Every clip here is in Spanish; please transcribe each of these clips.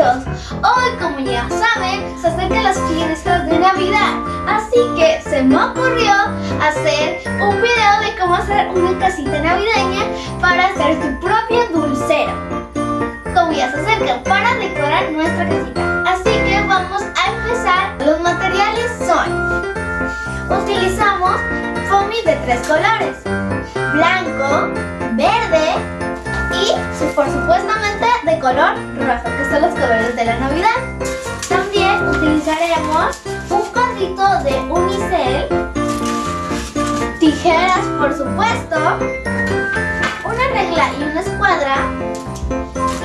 hoy como ya saben se acercan las fiestas de Navidad Así que se me ocurrió hacer un video de cómo hacer una casita navideña para hacer tu propio dulcero. Como ya se acercan para decorar nuestra casita. Así que vamos a empezar, los materiales son Utilizamos foamy de tres colores Blanco, verde y por supuestamente de color rojo, que son los colores de la Navidad. También utilizaremos un cuadrito de unicel, tijeras por supuesto, una regla y una escuadra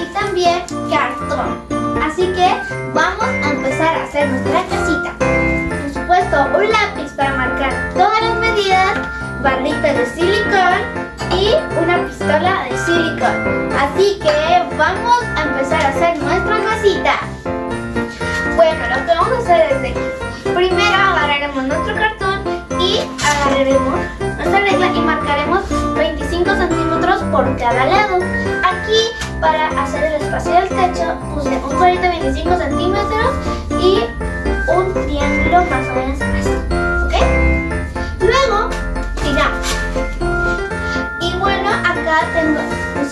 y también cartón. Así que vamos a empezar a hacer nuestra casita. Por supuesto, un lápiz para marcar todas las medidas, barrita de silicón nuestra regla y marcaremos 25 centímetros por cada lado. Aquí para hacer el espacio del techo puse un cuadrito de 25 centímetros y un triángulo más o menos así. ¿Ok? Luego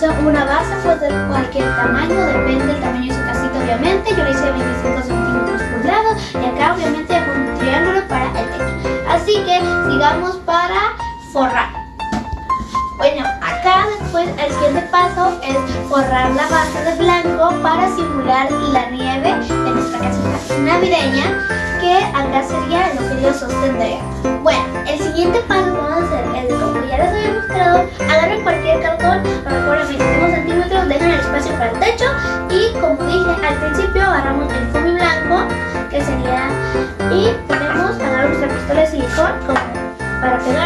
tengo una base pues de cualquier tamaño, depende del tamaño de su casita obviamente. Yo le hice 25 centímetros por lado y acá obviamente un triángulo para el techo. Así que sigamos para forrar. Bueno, acá después el siguiente paso es forrar la base de blanco para simular la nieve de nuestra casita navideña que acá sería lo que yo sostendría. Bueno, el siguiente paso vamos a hacer es como ya les había mostrado, agarren cualquier cartón, recuerden 25 centímetros, dejan el espacio para el techo y como dije al principio agarramos el foamy blanco que sería y podemos agarrar nuestra pistola de silicón para pegarlo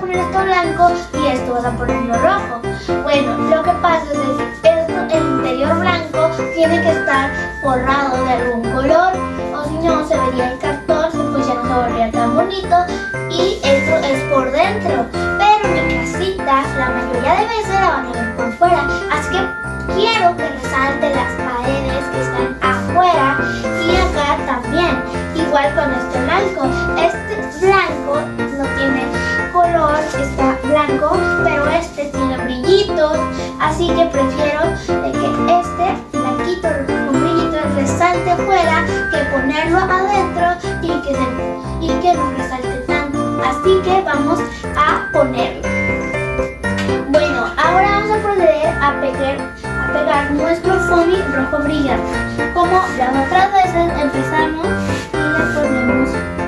poner esto blanco y esto vas a ponerlo rojo? Bueno, lo que pasa es que esto, el interior blanco tiene que estar forrado de algún color o si no se vería el cartón, pues ya no se vería tan bonito y esto es por dentro. Pero mi casita la mayoría de veces la van a ver por fuera, así que quiero que resalte las paredes que están afuera y acá también. Igual con este blanco. Este blanco no tiene color, está blanco, pero este tiene brillitos. Así que prefiero que este blanquito con brillitos resalte afuera que ponerlo adentro y que, y que no resalte tanto. Así que vamos a ponerlo. Bueno, ahora vamos a proceder a pegar pegar nuestro foamy rojo brillante. Como las otras veces empezamos y le ponemos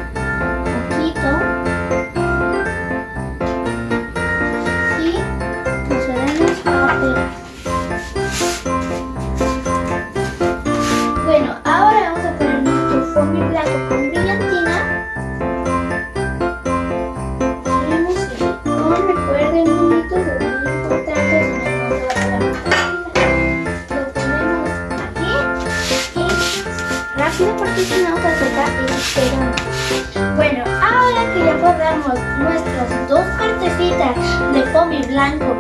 de foamy blanco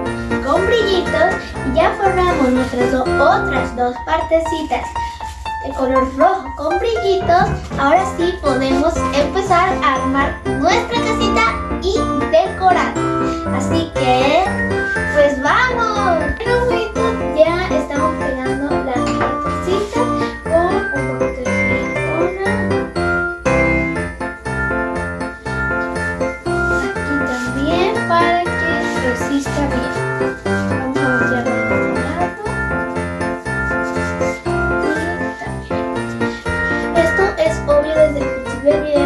con brillitos, ya forramos nuestras otras dos partecitas de color rojo con brillitos, ahora sí podemos empezar a armar nuestra casita y decorar. Así que, pues vamos. Ya estamos pegando Baby.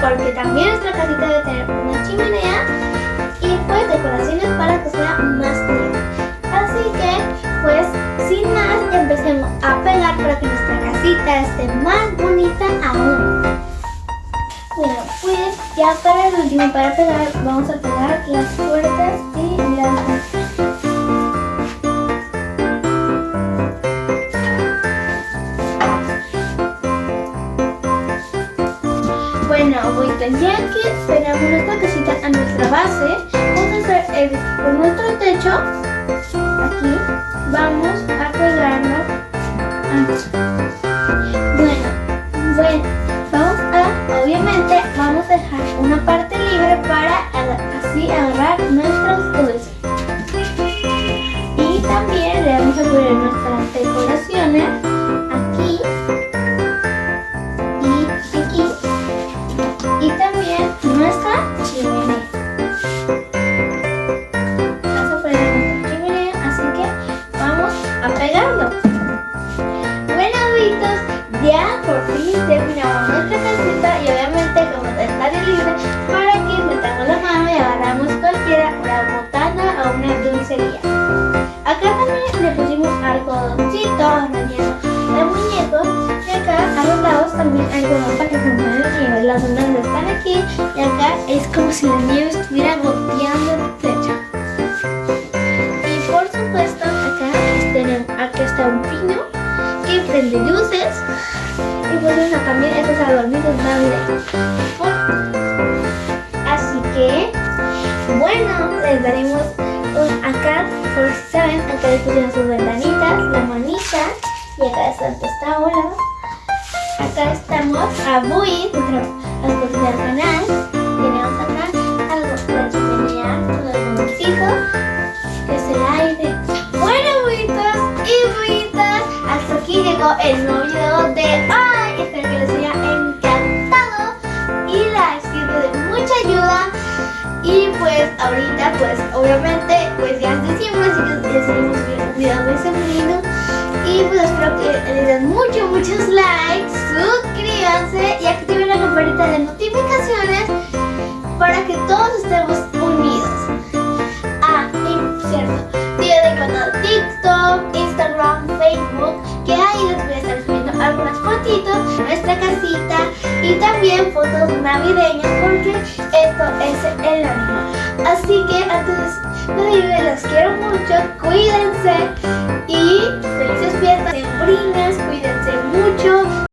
Porque también nuestra casita debe tener una chimenea y pues decoraciones para que sea más tierna. Así que pues sin más empecemos a pegar para que nuestra casita esté más bonita aún. Bueno pues ya para el último para pegar vamos a pegar las puertas vamos a hacer el, con nuestro techo, aquí, vamos a pegarlo. Bueno, bueno, vamos a, obviamente, vamos a dejar una parte libre para así agarrar nuestros dulces. Y también le vamos a poner nuestras decoraciones por fin terminamos nuestra casita y obviamente como está libre para que metamos la mano y agarramos cualquiera, una botana o una dulcería. Acá también le pusimos algodoncito relleno de muñecos y acá a los lados también algodón para que funcione la nieve. Las ondas están aquí y acá es como si la nieve estuviera goteando el techo. Y por supuesto acá, tenemos, acá está un pino pues eso también estos adornitos navideños. Así que bueno, les daremos un acá, por si saben, acá les pusieron sus ventanitas, la manita y acá está esta bola. Acá estamos a Bui, nuestra mascota del canal. Tenemos acá algo la chimenea con el bomboncito, que es el aire. Bueno, buitos y buitas, hasta aquí llegó el nuevo ahorita pues obviamente pues ya es diciembre así que un video de ese menino Y pues espero que les den muchos muchos likes, suscríbanse y activen la campanita de notificaciones para que todos estemos unidos. Ah, y cierto, de canal TikTok, Instagram, Facebook, que ahí les voy a estar subiendo algunas fotitos nuestra casita y también fotos navideñas porque esto es el ánimo. Así que antes de irme, los quiero mucho, cuídense y felices fiestas, sembrinas, cuídense mucho.